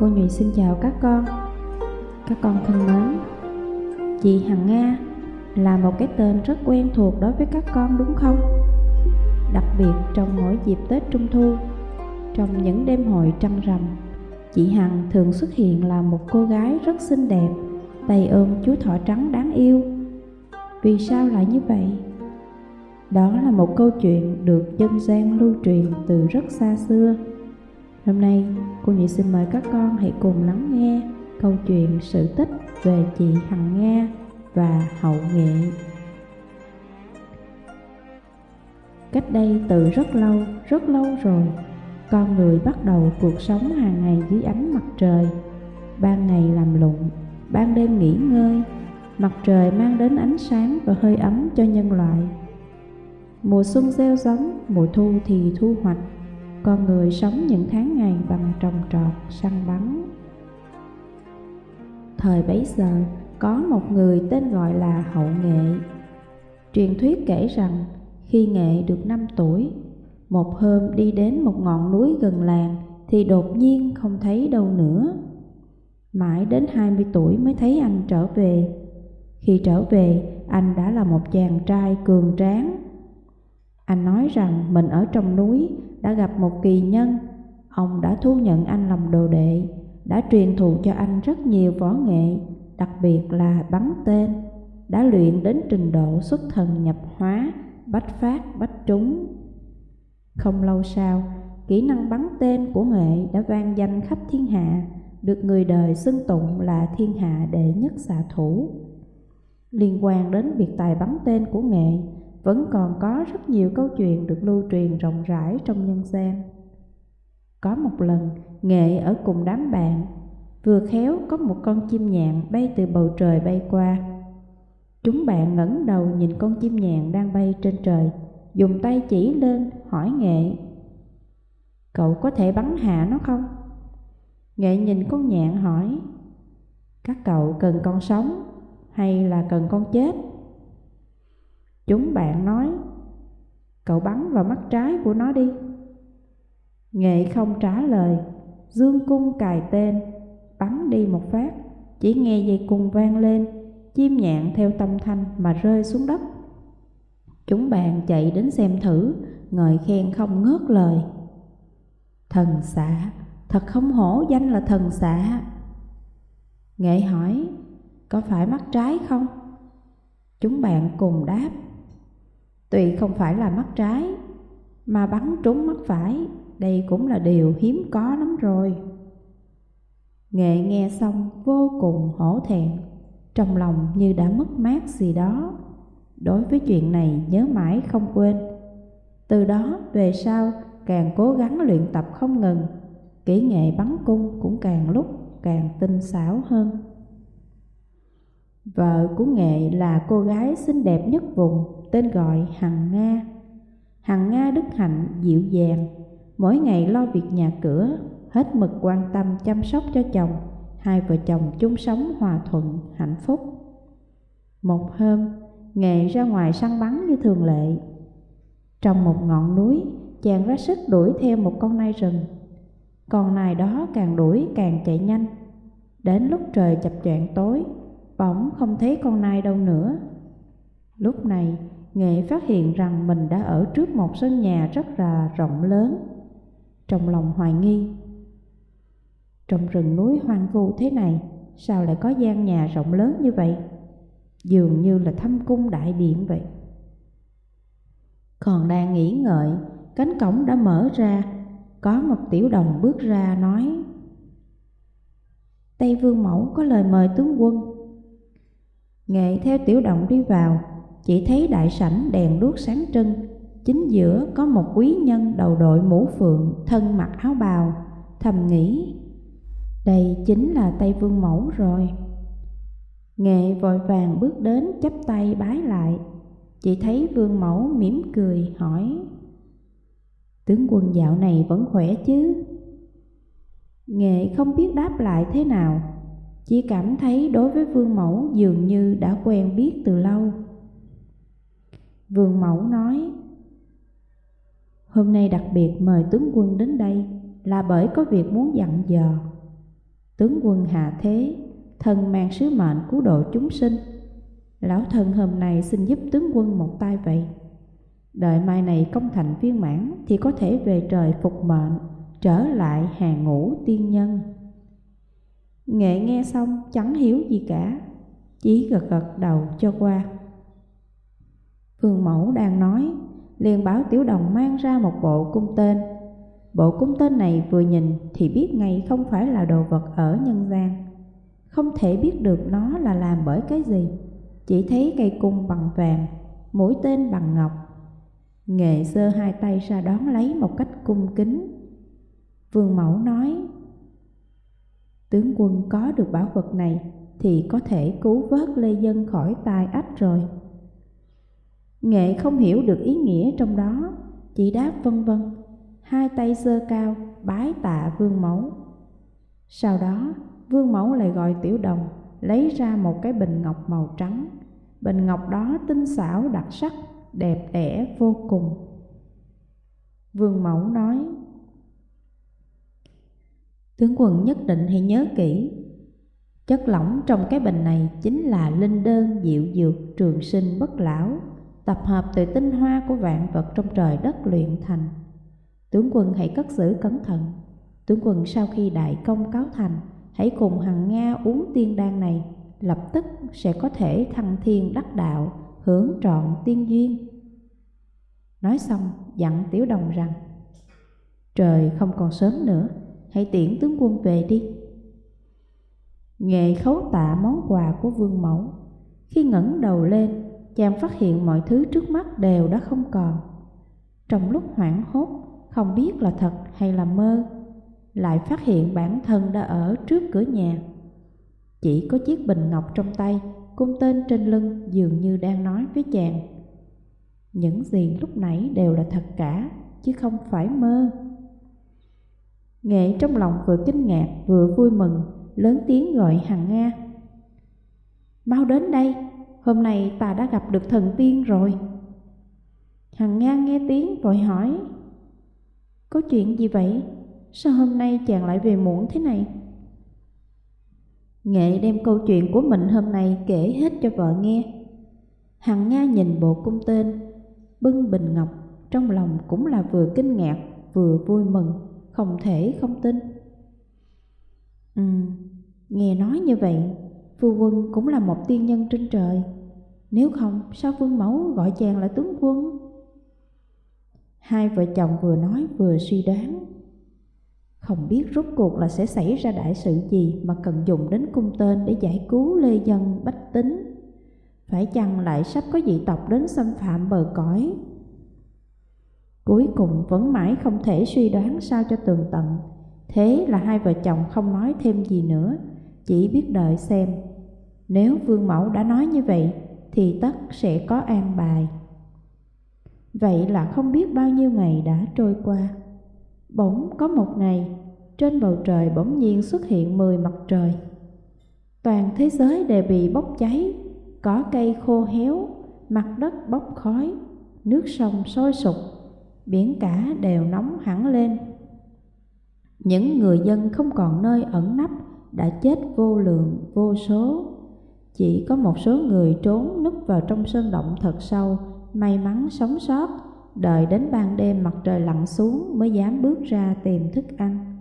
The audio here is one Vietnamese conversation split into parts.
Cô Nhụy xin chào các con Các con thân mến, Chị Hằng Nga là một cái tên rất quen thuộc đối với các con, đúng không? Đặc biệt trong mỗi dịp Tết Trung Thu, Trong những đêm hội trăng rằm, Chị Hằng thường xuất hiện là một cô gái rất xinh đẹp, Tay ôm chú thỏ trắng đáng yêu Vì sao lại như vậy? Đó là một câu chuyện được dân gian lưu truyền từ rất xa xưa Hôm nay, cô Nhị xin mời các con hãy cùng lắng nghe câu chuyện sự tích về chị Hằng Nga và hậu nghệ. Cách đây từ rất lâu, rất lâu rồi, con người bắt đầu cuộc sống hàng ngày dưới ánh mặt trời. Ban ngày làm lụng, ban đêm nghỉ ngơi, mặt trời mang đến ánh sáng và hơi ấm cho nhân loại. Mùa xuân gieo giống, mùa thu thì thu hoạch, con người sống những tháng ngày bằng trồng trọt, săn bắn. Thời bấy giờ, có một người tên gọi là Hậu Nghệ. Truyền thuyết kể rằng, khi Nghệ được 5 tuổi, một hôm đi đến một ngọn núi gần làng thì đột nhiên không thấy đâu nữa. Mãi đến 20 tuổi mới thấy anh trở về. Khi trở về, anh đã là một chàng trai cường tráng. Anh nói rằng mình ở trong núi đã gặp một kỳ nhân, ông đã thu nhận anh làm đồ đệ, đã truyền thụ cho anh rất nhiều võ nghệ, đặc biệt là bắn tên, đã luyện đến trình độ xuất thần nhập hóa, bách phát bách trúng. Không lâu sau, kỹ năng bắn tên của nghệ đã vang danh khắp thiên hạ, được người đời xưng tụng là thiên hạ đệ nhất xạ thủ. Liên quan đến biệt tài bắn tên của nghệ, vẫn còn có rất nhiều câu chuyện được lưu truyền rộng rãi trong nhân gian. Có một lần, Nghệ ở cùng đám bạn, vừa khéo có một con chim nhạn bay từ bầu trời bay qua. Chúng bạn ngẩng đầu nhìn con chim nhạn đang bay trên trời, dùng tay chỉ lên hỏi Nghệ. Cậu có thể bắn hạ nó không? Nghệ nhìn con nhạn hỏi, các cậu cần con sống hay là cần con chết? Chúng bạn nói, Cậu bắn vào mắt trái của nó đi. Nghệ không trả lời, Dương cung cài tên, Bắn đi một phát, Chỉ nghe dây cung vang lên, Chim nhạn theo tâm thanh mà rơi xuống đất. Chúng bạn chạy đến xem thử, Ngợi khen không ngớt lời. Thần xạ, Thật không hổ danh là thần xạ. Nghệ hỏi, Có phải mắt trái không? Chúng bạn cùng đáp Tuy không phải là mắt trái, mà bắn trúng mắt phải, đây cũng là điều hiếm có lắm rồi. Nghệ nghe xong vô cùng hổ thẹn, trong lòng như đã mất mát gì đó. Đối với chuyện này nhớ mãi không quên. Từ đó về sau càng cố gắng luyện tập không ngừng, kỹ nghệ bắn cung cũng càng lúc càng tinh xảo hơn. Vợ của Nghệ là cô gái xinh đẹp nhất vùng, tên gọi Hằng Nga. Hằng Nga đức hạnh, dịu dàng, mỗi ngày lo việc nhà cửa, hết mực quan tâm chăm sóc cho chồng, hai vợ chồng chung sống hòa thuận, hạnh phúc. Một hôm, Nghệ ra ngoài săn bắn như thường lệ. Trong một ngọn núi, chàng ra sức đuổi theo một con nai rừng. Con nai đó càng đuổi càng chạy nhanh. Đến lúc trời chập choạng tối, bỗng không thấy con nai đâu nữa. Lúc này, Nghệ phát hiện rằng mình đã ở trước một sân nhà rất là rộng lớn. Trong lòng hoài nghi, trong rừng núi hoang vu thế này, sao lại có gian nhà rộng lớn như vậy? Dường như là thâm cung đại điện vậy. Còn đang nghĩ ngợi, cánh cổng đã mở ra, có một tiểu đồng bước ra nói Tây Vương Mẫu có lời mời tướng quân. Nghệ theo tiểu đồng đi vào, chỉ thấy đại sảnh đèn đuốc sáng trưng, chính giữa có một quý nhân đầu đội mũ phượng, thân mặc áo bào, thầm nghĩ, đây chính là Tây Vương Mẫu rồi. Nghệ vội vàng bước đến chắp tay bái lại, chỉ thấy Vương Mẫu mỉm cười hỏi, tướng quân dạo này vẫn khỏe chứ? Nghệ không biết đáp lại thế nào, chỉ cảm thấy đối với Vương Mẫu dường như đã quen biết từ lâu. Vương Mẫu nói Hôm nay đặc biệt mời tướng quân đến đây là bởi có việc muốn dặn dò Tướng quân hạ thế, thân mang sứ mệnh cứu độ chúng sinh. Lão thần hôm nay xin giúp tướng quân một tay vậy. Đợi mai này công thành viên mãn thì có thể về trời phục mệnh, trở lại hàng ngũ tiên nhân. Nghệ nghe xong chẳng hiểu gì cả, chỉ gật gật đầu cho qua. Phương Mẫu đang nói, liền bảo Tiểu Đồng mang ra một bộ cung tên. Bộ cung tên này vừa nhìn thì biết ngay không phải là đồ vật ở nhân gian. Không thể biết được nó là làm bởi cái gì, chỉ thấy cây cung bằng vàng, mũi tên bằng ngọc. Nghệ sơ hai tay ra đón lấy một cách cung kính. Vương Mẫu nói, Tướng quân có được bảo vật này thì có thể cứu vớt Lê Dân khỏi tai ách rồi. Nghệ không hiểu được ý nghĩa trong đó, chỉ đáp vân vân, hai tay giơ cao, bái tạ vương mẫu. Sau đó, vương mẫu lại gọi tiểu đồng, lấy ra một cái bình ngọc màu trắng. Bình ngọc đó tinh xảo đặc sắc, đẹp đẽ vô cùng. Vương mẫu nói, Tướng quân nhất định hãy nhớ kỹ Chất lỏng trong cái bình này chính là linh đơn diệu dược trường sinh bất lão tập hợp từ tinh hoa của vạn vật trong trời đất luyện thành. Tướng quân hãy cất giữ cẩn thận. Tướng quân sau khi đại công cáo thành, hãy cùng hằng Nga uống tiên đan này, lập tức sẽ có thể thăng thiên đắc đạo, hưởng trọn tiên duyên. Nói xong, dặn Tiểu Đồng rằng, Trời không còn sớm nữa, hãy tiễn tướng quân về đi. Nghệ khấu tạ món quà của vương mẫu, khi ngẩng đầu lên chàng phát hiện mọi thứ trước mắt đều đã không còn. Trong lúc hoảng hốt, không biết là thật hay là mơ, lại phát hiện bản thân đã ở trước cửa nhà. Chỉ có chiếc bình ngọc trong tay, cung tên trên lưng dường như đang nói với chàng. Những gì lúc nãy đều là thật cả, chứ không phải mơ. Nghệ trong lòng vừa kinh ngạc vừa vui mừng, lớn tiếng gọi Hằng Nga. Mau đến đây! Hôm nay ta đã gặp được thần tiên rồi. Hằng Nga nghe tiếng vội hỏi, có chuyện gì vậy? Sao hôm nay chàng lại về muộn thế này? Nghệ đem câu chuyện của mình hôm nay kể hết cho vợ nghe. Hằng Nga nhìn bộ cung tên, bưng bình ngọc, trong lòng cũng là vừa kinh ngạc vừa vui mừng, không thể không tin. Ừ, nghe nói như vậy Phu quân cũng là một tiên nhân trên trời nếu không, sao vương mẫu gọi chàng là tướng quân? Hai vợ chồng vừa nói vừa suy đoán. Không biết rốt cuộc là sẽ xảy ra đại sự gì Mà cần dùng đến cung tên để giải cứu lê dân, bách tính. Phải chăng lại sắp có dị tộc đến xâm phạm bờ cõi? Cuối cùng vẫn mãi không thể suy đoán sao cho tường tận. Thế là hai vợ chồng không nói thêm gì nữa, Chỉ biết đợi xem. Nếu vương mẫu đã nói như vậy thì tất sẽ có an bài. Vậy là không biết bao nhiêu ngày đã trôi qua. Bỗng có một ngày, Trên bầu trời bỗng nhiên xuất hiện mười mặt trời. Toàn thế giới đều bị bốc cháy, có cây khô héo, Mặt đất bốc khói, Nước sông sôi sục, Biển cả đều nóng hẳn lên. Những người dân không còn nơi ẩn nấp, đã chết vô lượng, vô số. Chỉ có một số người trốn núp vào trong sơn động thật sâu, may mắn sống sót, đợi đến ban đêm mặt trời lặn xuống mới dám bước ra tìm thức ăn.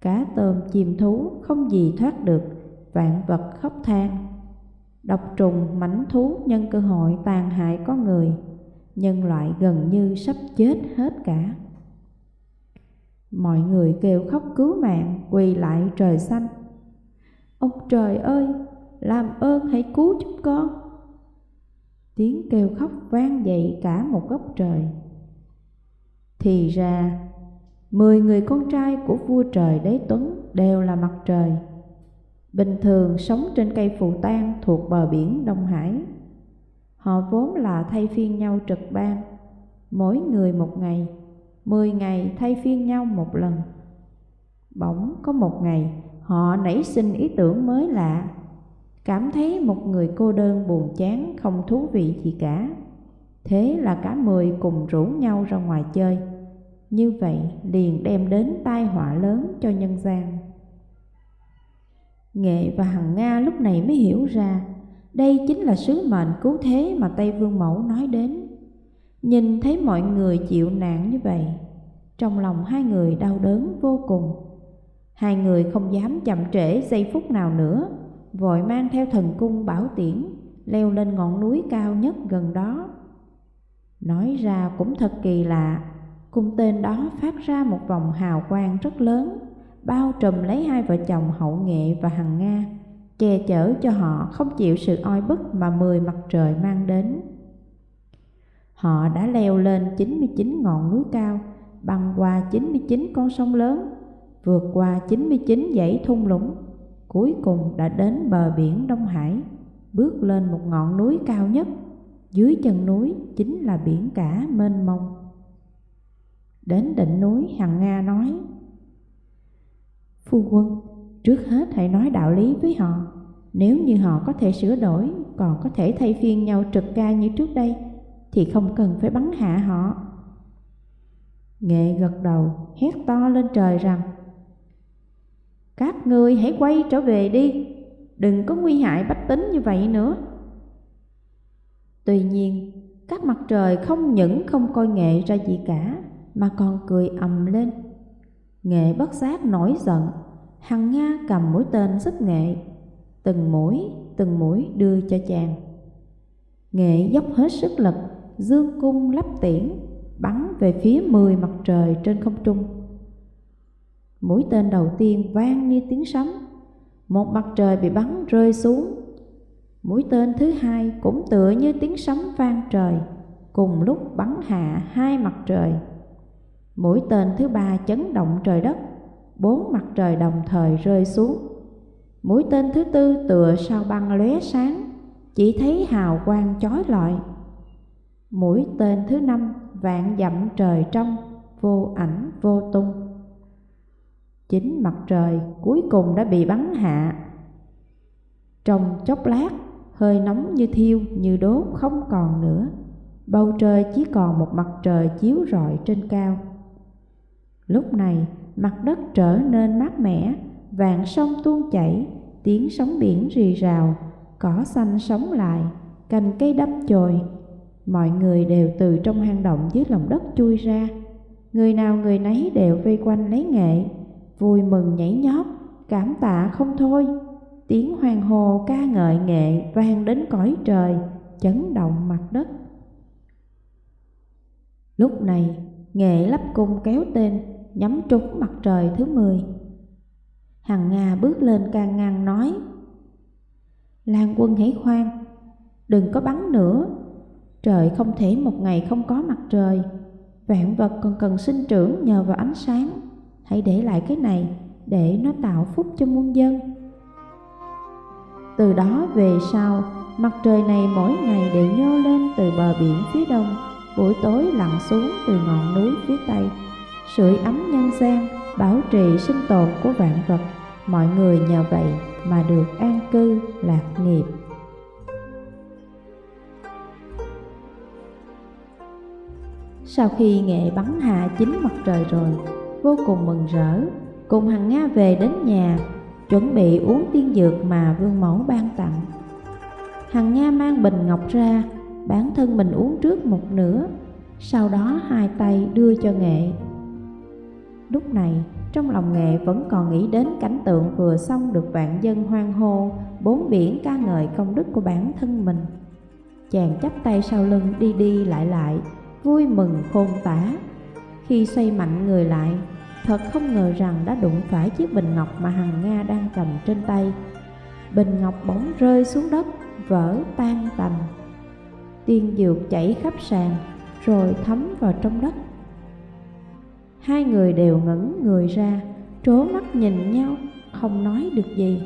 Cá tôm chim thú không gì thoát được, vạn vật khóc than. Độc trùng mảnh thú nhân cơ hội tàn hại có người, nhân loại gần như sắp chết hết cả. Mọi người kêu khóc cứu mạng quỳ lại trời xanh Ông trời ơi làm ơn hãy cứu chúng con. Tiếng kêu khóc vang dậy cả một góc trời. Thì ra, Mười người con trai của vua trời đế tuấn đều là mặt trời. Bình thường sống trên cây phù tang thuộc bờ biển Đông Hải. Họ vốn là thay phiên nhau trực ban. Mỗi người một ngày, Mười ngày thay phiên nhau một lần. Bỗng có một ngày, họ nảy sinh ý tưởng mới lạ. Cảm thấy một người cô đơn buồn chán không thú vị gì cả Thế là cả mười cùng rủ nhau ra ngoài chơi Như vậy liền đem đến tai họa lớn cho nhân gian Nghệ và Hằng Nga lúc này mới hiểu ra đây chính là sứ mệnh cứu thế mà Tây Vương Mẫu nói đến. Nhìn thấy mọi người chịu nạn như vậy, trong lòng hai người đau đớn vô cùng. Hai người không dám chậm trễ giây phút nào nữa, vội mang theo thần cung bảo tiễn, leo lên ngọn núi cao nhất gần đó. Nói ra cũng thật kỳ lạ, cung tên đó phát ra một vòng hào quang rất lớn, bao trùm lấy hai vợ chồng hậu nghệ và hằng Nga, che chở cho họ không chịu sự oi bức mà mười mặt trời mang đến. Họ đã leo lên 99 ngọn núi cao, băng qua 99 con sông lớn, vượt qua 99 dãy thung lũng, cuối cùng đã đến bờ biển Đông Hải, bước lên một ngọn núi cao nhất. Dưới chân núi chính là biển cả mênh mông. Đến đỉnh núi Hằng Nga nói Phu quân, trước hết hãy nói đạo lý với họ Nếu như họ có thể sửa đổi, còn có thể thay phiên nhau trực ca như trước đây Thì không cần phải bắn hạ họ Nghệ gật đầu, hét to lên trời rằng các ngươi hãy quay trở về đi. Đừng có nguy hại bách tính như vậy nữa. Tuy nhiên, các mặt trời không những không coi nghệ ra gì cả Mà còn cười ầm lên. Nghệ bất giác nổi giận Hằng Nga cầm mũi tên xích nghệ Từng mũi, từng mũi đưa cho chàng. Nghệ dốc hết sức lực Dương cung lắp tiễn Bắn về phía mười mặt trời trên không trung. Mũi tên đầu tiên vang như tiếng sấm. Một mặt trời bị bắn rơi xuống. Mũi tên thứ hai cũng tựa như tiếng sấm vang trời, Cùng lúc bắn hạ hai mặt trời. Mũi tên thứ ba chấn động trời đất, Bốn mặt trời đồng thời rơi xuống. Mũi tên thứ tư tựa sao băng lóe sáng, Chỉ thấy hào quang chói lọi. Mũi tên thứ năm vạn dặm trời trong, Vô ảnh vô tung. Chính mặt trời cuối cùng đã bị bắn hạ. Trong chốc lát, hơi nóng như thiêu, như đốt không còn nữa. Bầu trời chỉ còn một mặt trời chiếu rọi trên cao. Lúc này, mặt đất trở nên mát mẻ vạn sông tuôn chảy, tiếng sóng biển rì rào, cỏ xanh sống lại, cành cây đâm chồi. Mọi người đều từ trong hang động dưới lòng đất chui ra. Người nào người nấy đều vây quanh lấy nghệ vui mừng nhảy nhót, cảm tạ không thôi. Tiếng hoàng hồ ca ngợi nghệ vang đến cõi trời, chấn động mặt đất. Lúc này, nghệ lắp cung kéo tên, nhắm trúng mặt trời thứ mười. Hằng nga bước lên can ngăn nói, lan quân hãy khoan, đừng có bắn nữa. Trời không thể một ngày không có mặt trời. Vạn vật còn cần sinh trưởng nhờ vào ánh sáng hãy để lại cái này để nó tạo phúc cho muôn dân từ đó về sau, mặt trời này mỗi ngày đều nhô lên từ bờ biển phía đông, buổi tối lặn xuống từ ngọn núi phía tây. Sưởi ấm nhân gian, bảo trì sinh tồn của vạn vật, mọi người nhờ vậy mà được an cư lạc nghiệp. Sau khi nghệ bắn hạ chính mặt trời rồi, vô cùng mừng rỡ, cùng hằng Nga về đến nhà chuẩn bị uống tiên dược mà vương mẫu ban tặng. Hằng Nga mang bình ngọc ra, bản thân mình uống trước một nửa, sau đó hai tay đưa cho nghệ. Lúc này, trong lòng nghệ vẫn còn nghĩ đến cảnh tượng vừa xong được vạn dân hoan hô, bốn biển ca ngợi công đức của bản thân mình. Chàng chắp tay sau lưng đi đi lại lại, vui mừng khôn tả. Khi xoay mạnh người lại, Thật không ngờ rằng đã đụng phải chiếc bình ngọc mà Hằng Nga đang cầm trên tay. Bình ngọc bóng rơi xuống đất, vỡ tan tành. Tiên dược chảy khắp sàn, rồi thấm vào trong đất. Hai người đều ngẩn người ra, trố mắt nhìn nhau, không nói được gì.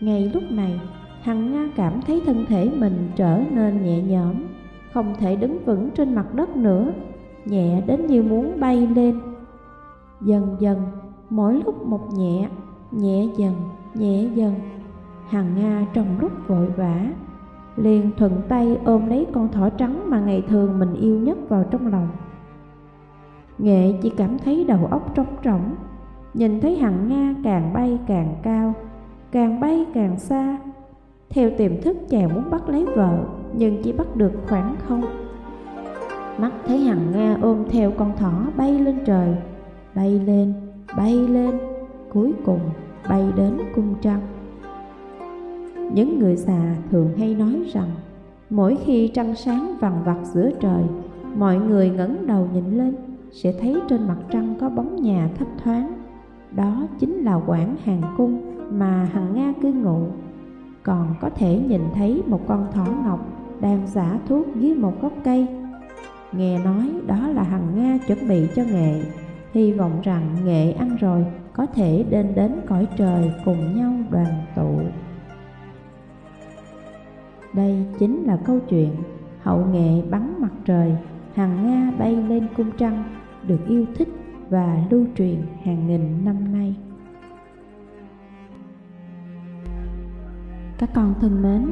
Ngay lúc này, Hằng Nga cảm thấy thân thể mình trở nên nhẹ nhõm, không thể đứng vững trên mặt đất nữa, nhẹ đến như muốn bay lên. Dần dần, mỗi lúc một nhẹ, nhẹ dần, nhẹ dần. Hằng Nga trong lúc vội vã, liền thuận tay ôm lấy con thỏ trắng mà ngày thường mình yêu nhất vào trong lòng. Nghệ chỉ cảm thấy đầu óc trống rỗng, nhìn thấy Hằng Nga càng bay càng cao, càng bay càng xa. Theo tiềm thức chàng muốn bắt lấy vợ, nhưng chỉ bắt được khoảng không. Mắt thấy hằng Nga ôm theo con thỏ bay lên trời, bay lên, bay lên, cuối cùng bay đến cung trăng. Những người già thường hay nói rằng, mỗi khi trăng sáng vằn vặt giữa trời, mọi người ngẩng đầu nhìn lên sẽ thấy trên mặt trăng có bóng nhà thấp thoáng. Đó chính là quảng hàng cung mà hằng Nga cư ngụ. Còn có thể nhìn thấy một con thỏ ngọc đang giả thuốc dưới một gốc cây. Nghe nói đó là hằng Nga chuẩn bị cho nghệ, hy vọng rằng nghệ ăn rồi có thể đến đến cõi trời cùng nhau đoàn tụ. Đây chính là câu chuyện hậu nghệ bắn mặt trời, hằng Nga bay lên cung trăng được yêu thích và lưu truyền hàng nghìn năm nay. Các con thân mến,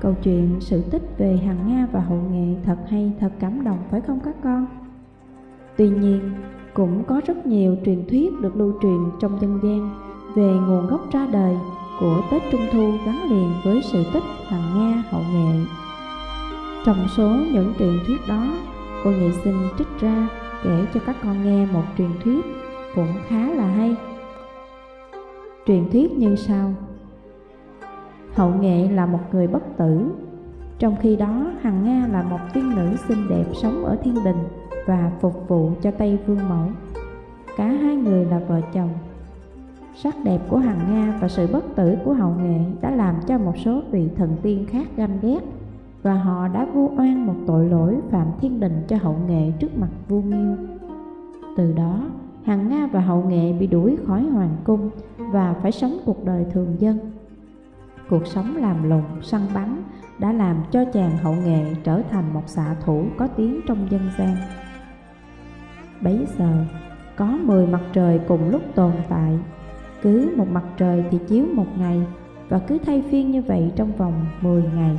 câu chuyện sự tích về Hằng Nga và Hậu Nghệ thật hay, thật cảm động phải không các con? Tuy nhiên, cũng có rất nhiều truyền thuyết được lưu truyền trong dân gian về nguồn gốc ra đời của Tết Trung Thu gắn liền với sự tích Hằng Nga Hậu Nghệ. Trong số những truyền thuyết đó, cô nghệ xin trích ra kể cho các con nghe một truyền thuyết cũng khá là hay. Truyền thuyết như sau Hậu nghệ là một người bất tử. Trong khi đó, Hằng Nga là một tiên nữ xinh đẹp sống ở thiên đình Và phục vụ cho Tây Vương Mẫu. Cả hai người là vợ chồng. Sắc đẹp của Hằng Nga và sự bất tử của Hậu Nghệ đã làm cho một số vị thần tiên khác ganh ghét và họ đã vu oan một tội lỗi phạm thiên đình cho hậu nghệ trước mặt vua nghiêu từ đó, hằng nga và hậu nghệ bị đuổi khỏi hoàng cung và phải sống cuộc đời thường dân cuộc sống làm lùng săn bắn đã làm cho chàng hậu nghệ trở thành một xạ thủ có tiếng trong dân gian. Bấy giờ có 10 mặt trời cùng lúc tồn tại. Cứ một mặt trời thì chiếu một ngày và cứ thay phiên như vậy trong vòng 10 ngày.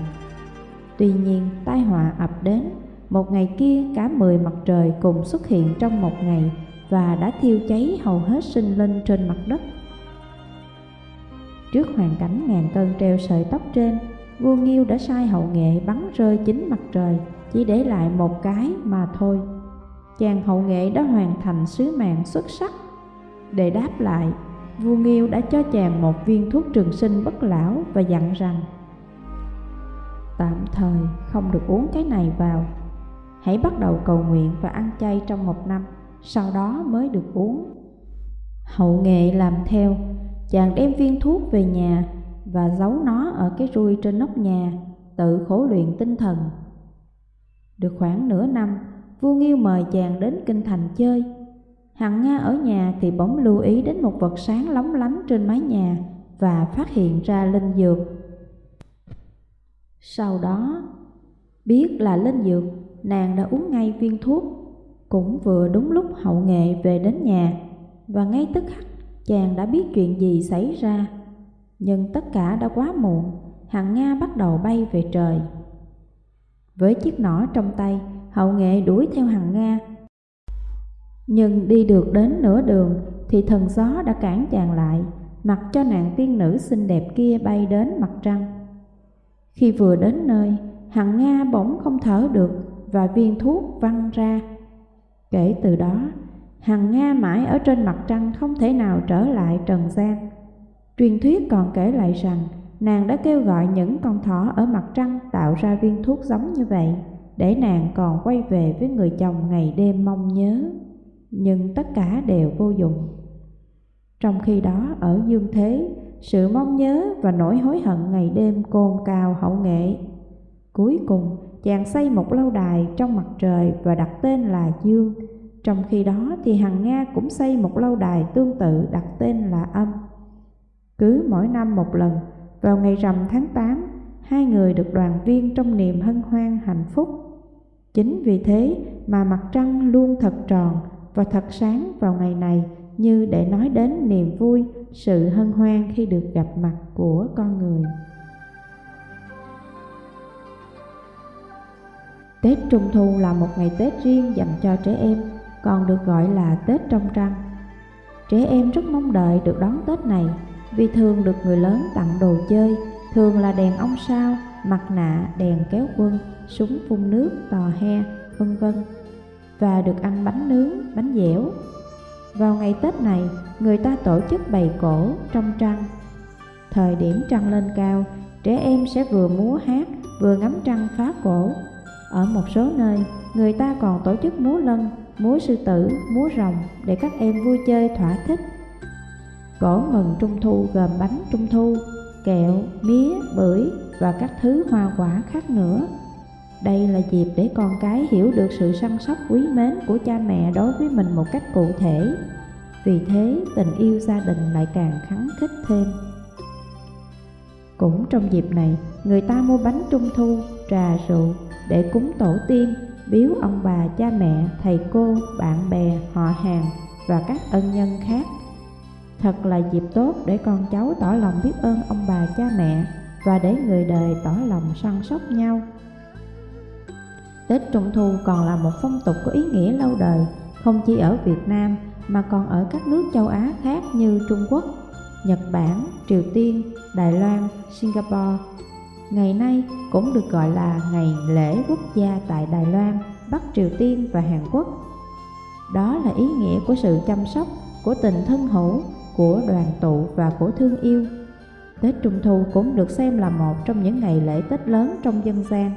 Tuy nhiên, tai họa ập đến, một ngày kia cả mười mặt trời cùng xuất hiện trong một ngày và đã thiêu cháy hầu hết sinh linh trên mặt đất. Trước hoàn cảnh ngàn cân treo sợi tóc trên, vua Nghiêu đã sai hậu nghệ bắn rơi chính mặt trời, chỉ để lại một cái mà thôi. Chàng hậu nghệ đã hoàn thành sứ mạng xuất sắc. Để đáp lại, vua Nghiêu đã cho chàng một viên thuốc trường sinh bất lão và dặn rằng Tạm thời không được uống cái này vào Hãy bắt đầu cầu nguyện và ăn chay trong một năm Sau đó mới được uống Hậu nghệ làm theo Chàng đem viên thuốc về nhà Và giấu nó ở cái rui trên nóc nhà Tự khổ luyện tinh thần. Được khoảng nửa năm Vua Nghiêu mời chàng đến kinh thành chơi. Hằng Nga ở nhà thì bỗng lưu ý đến một vật sáng lóng lánh trên mái nhà Và phát hiện ra linh dược. Sau đó, biết là linh dược, nàng đã uống ngay viên thuốc. Cũng vừa đúng lúc hậu nghệ về đến nhà, và ngay tức khắc chàng đã biết chuyện gì xảy ra. Nhưng tất cả đã quá muộn, hằng Nga bắt đầu bay về trời. Với chiếc nỏ trong tay, hậu nghệ đuổi theo hằng Nga. Nhưng đi được đến nửa đường thì thần gió đã cản chàng lại, mặc cho nàng tiên nữ xinh đẹp kia bay đến mặt trăng. Khi vừa đến nơi, Hằng Nga bỗng không thở được và viên thuốc văng ra. Kể từ đó, Hằng Nga mãi ở trên mặt trăng không thể nào trở lại trần gian. Truyền thuyết còn kể lại rằng nàng đã kêu gọi những con thỏ ở mặt trăng tạo ra viên thuốc giống như vậy để nàng còn quay về với người chồng ngày đêm mong nhớ. Nhưng tất cả đều vô dụng. Trong khi đó ở dương thế, sự mong nhớ và nỗi hối hận ngày đêm cồn cào hậu nghệ. Cuối cùng, chàng xây một lâu đài trong mặt trời và đặt tên là Dương. Trong khi đó thì Hằng Nga cũng xây một lâu đài tương tự đặt tên là Âm. Cứ mỗi năm một lần, vào ngày rằm tháng 8, hai người được đoàn viên trong niềm hân hoan hạnh phúc. Chính vì thế mà mặt trăng luôn thật tròn và thật sáng vào ngày này như để nói đến niềm vui, sự hân hoan khi được gặp mặt của con người. Tết Trung Thu là một ngày Tết riêng dành cho trẻ em, còn được gọi là Tết trong trăng. Trẻ em rất mong đợi được đón Tết này, vì thường được người lớn tặng đồ chơi, thường là đèn ông sao, mặt nạ, đèn kéo quân, súng phun nước, tò he, vân vân và được ăn bánh nướng, bánh dẻo. Vào ngày Tết này, người ta tổ chức bày cổ trong trăng. Thời điểm trăng lên cao, trẻ em sẽ vừa múa hát, vừa ngắm trăng phá cổ. Ở một số nơi, người ta còn tổ chức múa lân, múa sư tử, múa rồng để các em vui chơi thỏa thích. Cổ mừng trung thu gồm bánh trung thu, kẹo, mía, bưởi và các thứ hoa quả khác nữa. Đây là dịp để con cái hiểu được sự săn sóc quý mến của cha mẹ đối với mình một cách cụ thể. Vì thế, tình yêu gia đình lại càng khắng khích thêm. Cũng trong dịp này, người ta mua bánh trung thu, trà rượu để cúng tổ tiên, biếu ông bà, cha mẹ, thầy cô, bạn bè, họ hàng và các ân nhân khác. Thật là dịp tốt để con cháu tỏ lòng biết ơn ông bà cha mẹ và để người đời tỏ lòng săn sóc nhau. Tết Trung Thu còn là một phong tục có ý nghĩa lâu đời, không chỉ ở Việt Nam mà còn ở các nước châu Á khác như Trung Quốc, Nhật Bản, Triều Tiên, Đài Loan, Singapore. Ngày nay cũng được gọi là ngày lễ quốc gia tại Đài Loan, Bắc Triều Tiên và Hàn Quốc. Đó là ý nghĩa của sự chăm sóc, của tình thân hữu, của đoàn tụ và của thương yêu. Tết Trung Thu cũng được xem là một trong những ngày lễ Tết lớn trong dân gian.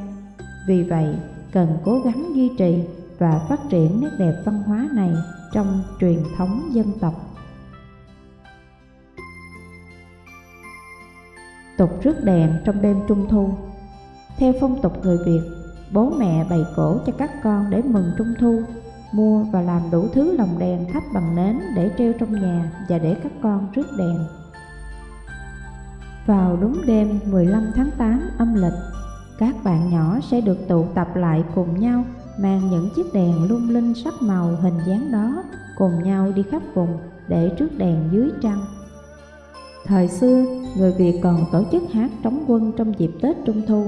Vì vậy, cần cố gắng duy trì và phát triển nét đẹp văn hóa này trong truyền thống dân tộc. Tục rước đèn trong đêm trung thu Theo phong tục người Việt, bố mẹ bày cổ cho các con để mừng trung thu, mua và làm đủ thứ lồng đèn thắp bằng nến để treo trong nhà và để các con rước đèn. Vào đúng đêm 15 tháng 8 âm lịch, các bạn nhỏ sẽ được tụ tập lại cùng nhau mang những chiếc đèn lung linh sắc màu hình dáng đó cùng nhau đi khắp vùng để trước đèn dưới trăng. Thời xưa, người Việt còn tổ chức hát trống quân trong dịp Tết Trung Thu.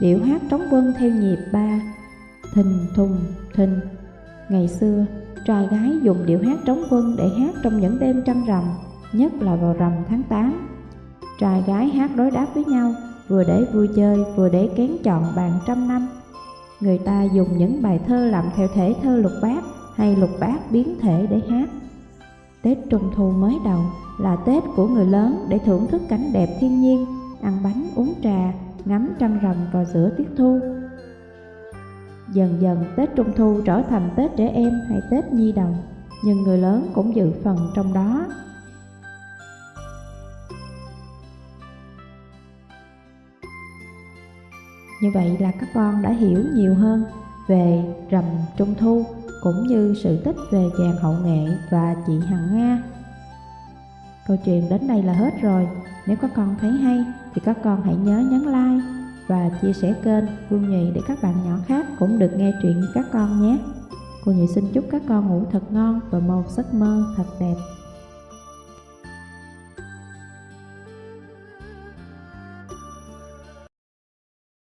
Điệu hát trống quân theo nhịp ba, thình thùng thình. Ngày xưa, trai gái dùng điệu hát trống quân để hát trong những đêm trăng rằm, nhất là vào rằm tháng 8. Trai gái hát đối đáp với nhau vừa để vui chơi vừa để kén chọn bàn trăm năm. Người ta dùng những bài thơ làm theo thể thơ lục bát hay lục bát biến thể để hát. Tết Trung Thu mới đầu là Tết của người lớn để thưởng thức cảnh đẹp thiên nhiên, ăn bánh uống trà, ngắm trăng rằm vào giữa tiết thu. Dần dần Tết Trung Thu trở thành Tết trẻ em hay Tết nhi đồng, nhưng người lớn cũng dự phần trong đó. Như vậy là các con đã hiểu nhiều hơn về rằm trung thu cũng như sự tích về chàng hậu nghệ và chị Hằng Nga. Câu chuyện đến đây là hết rồi. Nếu các con thấy hay, thì các con hãy nhớ nhấn like và chia sẻ kênh Vương Nhụy để các bạn nhỏ khác cũng được nghe chuyện như các con nhé. Cô Nhụy xin chúc các con ngủ thật ngon và một giấc mơ thật đẹp.